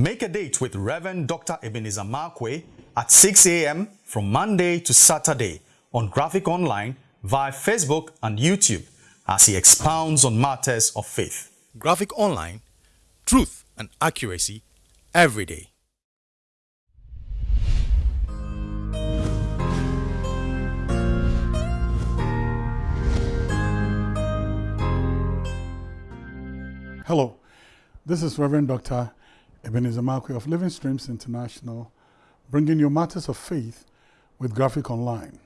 Make a date with Reverend Dr. Ebenezer Markwei at 6 a.m. from Monday to Saturday on Graphic Online via Facebook and YouTube as he expounds on matters of faith. Graphic Online, truth and accuracy every day. Hello, this is Reverend Dr. Ebenezer Markwei of Living Streams International, bringing you matters of faith with Graphic Online.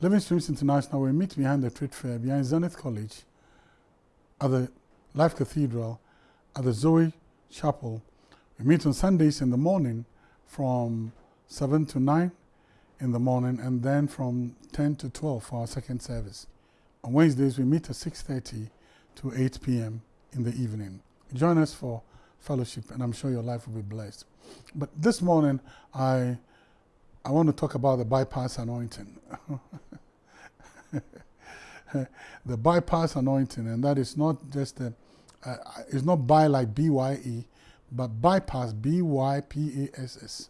Living Streams International will meet behind the trade fair behind Zenith College at the Life Cathedral at the Zoe Chapel. We meet on Sundays in the morning from 7 to 9 in the morning and then from 10 to 12 for our second service. On Wednesdays, we meet at 6.30 to 8 p.m in the evening. Join us for fellowship, and I'm sure your life will be blessed. But this morning, I, I want to talk about the bypass anointing. the bypass anointing, and that is not just a, uh, it's not by like B-Y-E, but bypass, B-Y-P-A-S-S.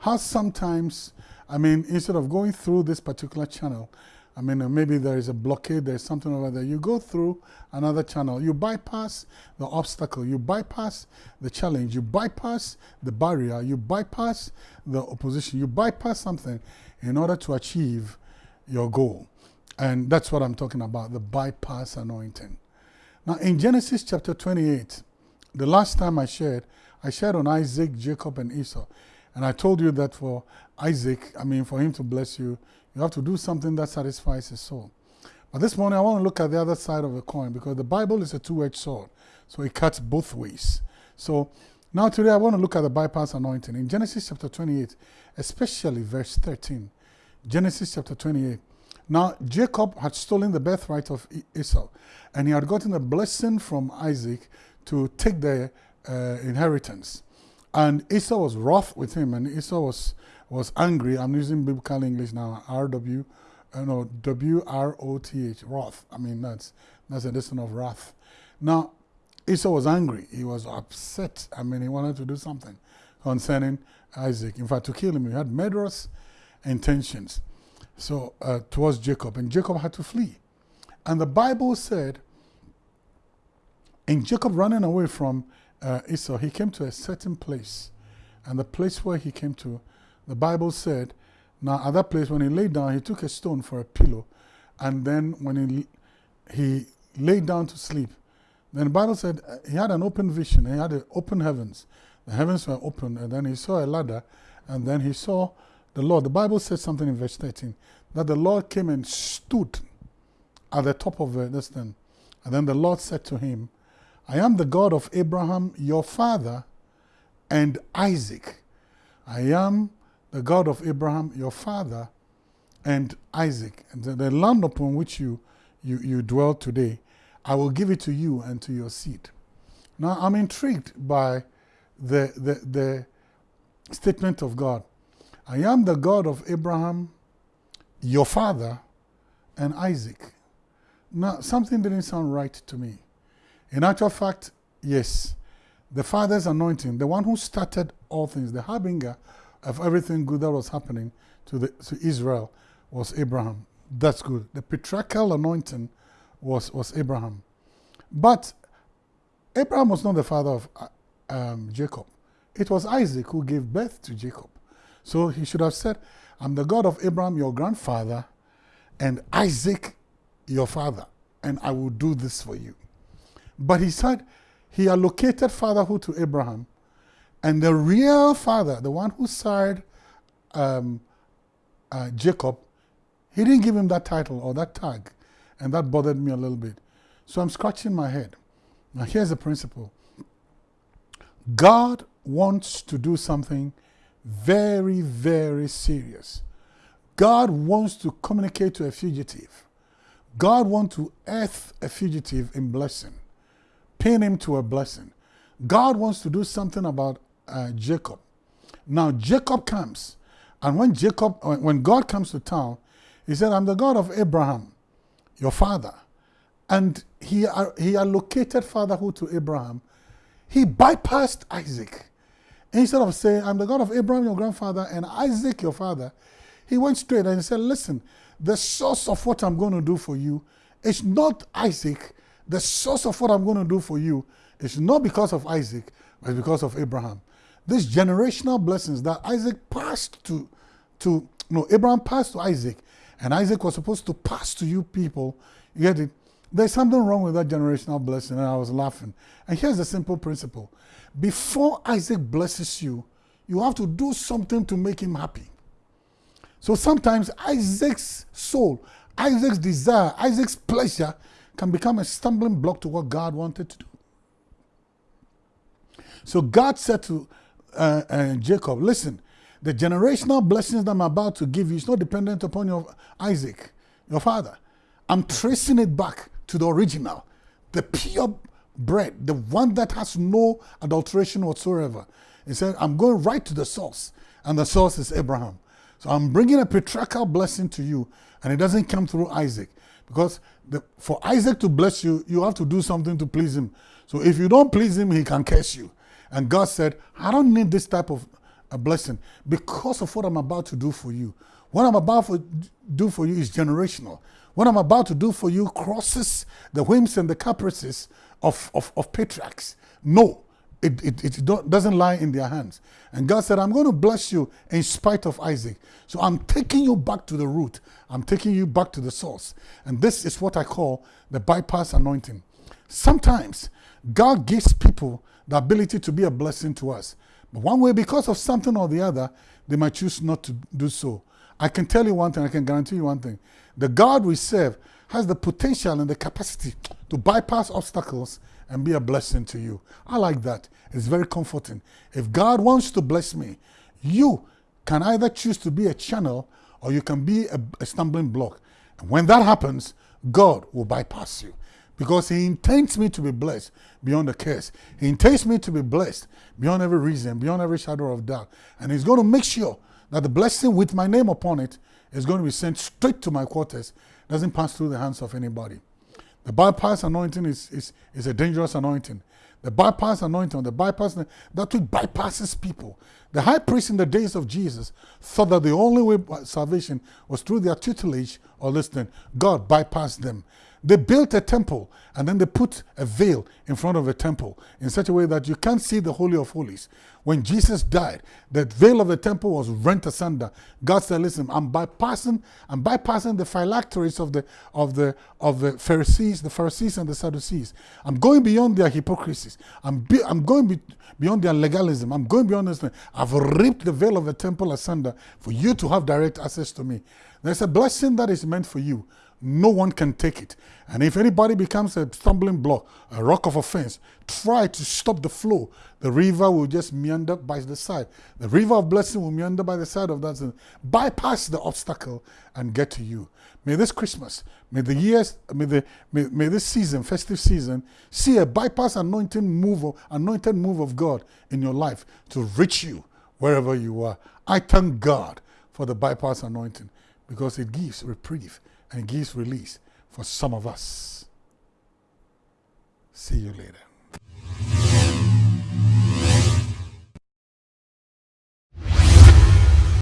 How sometimes, I mean, instead of going through this particular channel, I mean, maybe there is a blockade, there's something over there. You go through another channel. You bypass the obstacle. You bypass the challenge. You bypass the barrier. You bypass the opposition. You bypass something in order to achieve your goal. And that's what I'm talking about, the bypass anointing. Now, in Genesis chapter 28, the last time I shared, I shared on Isaac, Jacob, and Esau. And I told you that for Isaac, I mean, for him to bless you, you have to do something that satisfies his soul. But this morning, I want to look at the other side of the coin because the Bible is a two edged sword. So it cuts both ways. So now, today, I want to look at the bypass anointing. In Genesis chapter 28, especially verse 13. Genesis chapter 28. Now, Jacob had stolen the birthright of Esau, and he had gotten a blessing from Isaac to take the uh, inheritance. And Esau was wroth with him, and Esau was was angry. I'm using biblical English now. R-W, uh, no, W-R-O-T-H, wrath. I mean, that's, that's a lesson of wrath. Now, Esau was angry. He was upset. I mean, he wanted to do something concerning Isaac. In fact, to kill him, he had murderous intentions so uh, towards Jacob. And Jacob had to flee. And the Bible said, in Jacob running away from uh, Esau, he came to a certain place. And the place where he came to the Bible said, now at that place when he lay down, he took a stone for a pillow. And then when he, he laid down to sleep, then the Bible said uh, he had an open vision. He had open heavens. The heavens were open, and then he saw a ladder, and then he saw the Lord. The Bible said something in verse 13 that the Lord came and stood at the top of this thing. And then the Lord said to him, I am the God of Abraham, your father, and Isaac. I am the God of Abraham, your father, and Isaac, and the land upon which you, you, you dwell today, I will give it to you and to your seed. Now, I'm intrigued by the, the, the statement of God. I am the God of Abraham, your father, and Isaac. Now, something didn't sound right to me. In actual fact, yes, the Father's anointing, the one who started all things, the harbinger of everything good that was happening to, the, to Israel was Abraham. That's good. The patriarchal anointing was, was Abraham. But Abraham was not the father of uh, um, Jacob. It was Isaac who gave birth to Jacob. So he should have said, I'm the God of Abraham, your grandfather, and Isaac, your father, and I will do this for you. But he said he allocated fatherhood to Abraham and the real father, the one who sired um, uh, Jacob, he didn't give him that title or that tag. And that bothered me a little bit. So I'm scratching my head. Now, here's the principle God wants to do something very, very serious. God wants to communicate to a fugitive. God wants to earth a fugitive in blessing, pin him to a blessing. God wants to do something about uh, Jacob. Now Jacob comes, and when Jacob, when God comes to town, he said, I'm the God of Abraham, your father. And he, uh, he allocated fatherhood to Abraham. He bypassed Isaac. Instead of saying, I'm the God of Abraham, your grandfather, and Isaac, your father, he went straight and he said, Listen, the source of what I'm going to do for you is not Isaac. The source of what I'm going to do for you is not because of Isaac, but because of Abraham. These generational blessings that Isaac passed to, to no, Abraham passed to Isaac, and Isaac was supposed to pass to you people. You get it? There's something wrong with that generational blessing, and I was laughing. And here's the simple principle before Isaac blesses you, you have to do something to make him happy. So sometimes Isaac's soul, Isaac's desire, Isaac's pleasure can become a stumbling block to what God wanted to do. So God said to uh, uh, Jacob, Listen, the generational blessings that I'm about to give you is not dependent upon your Isaac, your father. I'm tracing it back to the original, the pure bread, the one that has no adulteration whatsoever. He said, I'm going right to the source, and the source is Abraham. So I'm bringing a patriarchal blessing to you, and it doesn't come through Isaac. Because the, for Isaac to bless you, you have to do something to please him. So if you don't please him, he can curse you. And God said, I don't need this type of a blessing because of what I'm about to do for you. What I'm about to do for you is generational. What I'm about to do for you crosses the whims and the caprices of, of, of patriarchs. No, it, it, it doesn't lie in their hands. And God said, I'm going to bless you in spite of Isaac. So I'm taking you back to the root. I'm taking you back to the source. And this is what I call the bypass anointing. Sometimes God gives people the ability to be a blessing to us. But one way, because of something or the other, they might choose not to do so. I can tell you one thing, I can guarantee you one thing. The God we serve has the potential and the capacity to bypass obstacles and be a blessing to you. I like that. It's very comforting. If God wants to bless me, you can either choose to be a channel or you can be a, a stumbling block. And when that happens, God will bypass you because He intends me to be blessed beyond the curse. He intends me to be blessed beyond every reason, beyond every shadow of doubt. And He's going to make sure that the blessing with my name upon it is going to be sent straight to my quarters, doesn't pass through the hands of anybody. The bypass anointing is, is, is a dangerous anointing. The bypass anointing, the bypass, that which bypasses people. The high priest in the days of Jesus thought that the only way salvation was through their tutelage or listening. God bypassed them. They built a temple and then they put a veil in front of the temple in such a way that you can't see the Holy of Holies. When Jesus died, the veil of the temple was rent asunder. God said, listen, I'm bypassing, I'm bypassing the phylacteries of the of the of the Pharisees, the Pharisees and the Sadducees. I'm going beyond their hypocrisies. I'm be, I'm going be, beyond their legalism. I'm going beyond this. I've ripped the veil of the temple asunder for you to have direct access to me. There's a blessing that is meant for you no one can take it. And if anybody becomes a stumbling block, a rock of offense, try to stop the flow. The river will just meander by the side. The river of blessing will meander by the side of that. and Bypass the obstacle and get to you. May this Christmas, may the years, may the may, may this season, festive season, see a bypass anointing move, of, anointed move of God in your life to reach you wherever you are. I thank God for the bypass anointing because it gives reprieve and gives release for some of us. See you later.